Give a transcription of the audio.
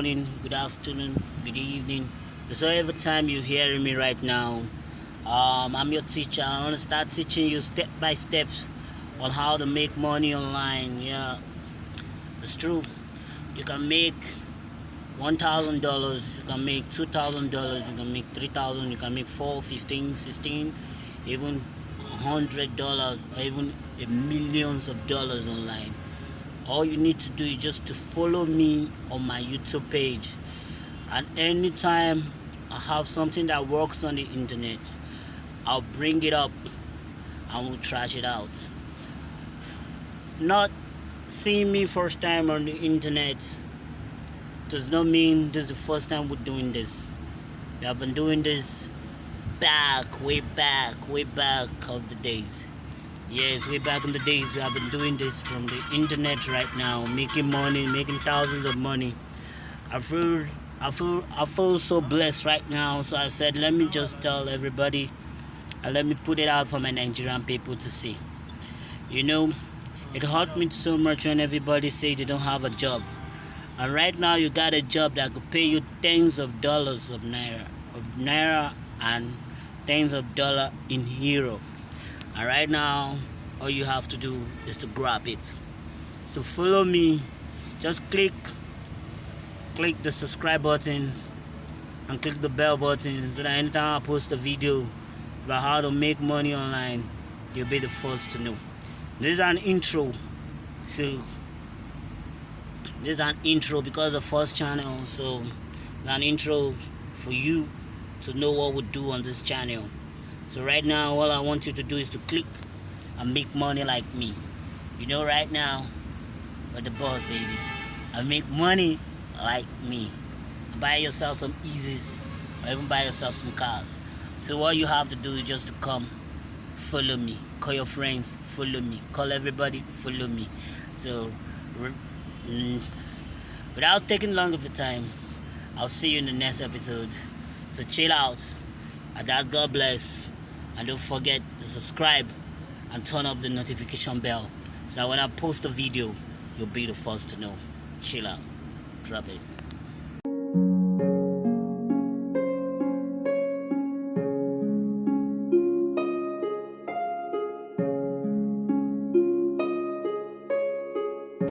good afternoon, good evening. So every time you're hearing me right now, um, I'm your teacher. I want to start teaching you step by steps on how to make money online. Yeah, it's true. You can make one thousand dollars. You can make two thousand dollars. You can make three thousand. You can make four, fifteen, sixteen, even hundred dollars, or even millions of dollars online all you need to do is just to follow me on my youtube page. And anytime i have something that works on the internet i'll bring it up and we'll trash it out. Not seeing me first time on the internet does not mean this is the first time we're doing this. We have been doing this back way back way back of the days Yes, way back in the days, we have been doing this from the internet right now, making money, making thousands of money. I feel, I feel, I feel so blessed right now. So I said, let me just tell everybody, and let me put it out for my Nigerian people to see. You know, it hurt me so much when everybody say they don't have a job. And right now, you got a job that could pay you tens of dollars of naira, of naira, and tens of dollar in euro and right now all you have to do is to grab it. So follow me. Just click click the subscribe button and click the bell button so that anytime I post a video about how to make money online you'll be the first to know. This is an intro. So this is an intro because the first channel. So an intro for you to know what we do on this channel so right now, all I want you to do is to click and make money like me. You know, right now, we're the boss, baby. I make money like me. Buy yourself some Yeezys or even buy yourself some cars. So all you have to do is just to come, follow me. Call your friends, follow me. Call everybody, follow me. So, mm, without taking long of your time, I'll see you in the next episode. So chill out. And God bless and don't forget to subscribe and turn up the notification bell so that when I post a video you'll be the first to know. Chill out. Drop it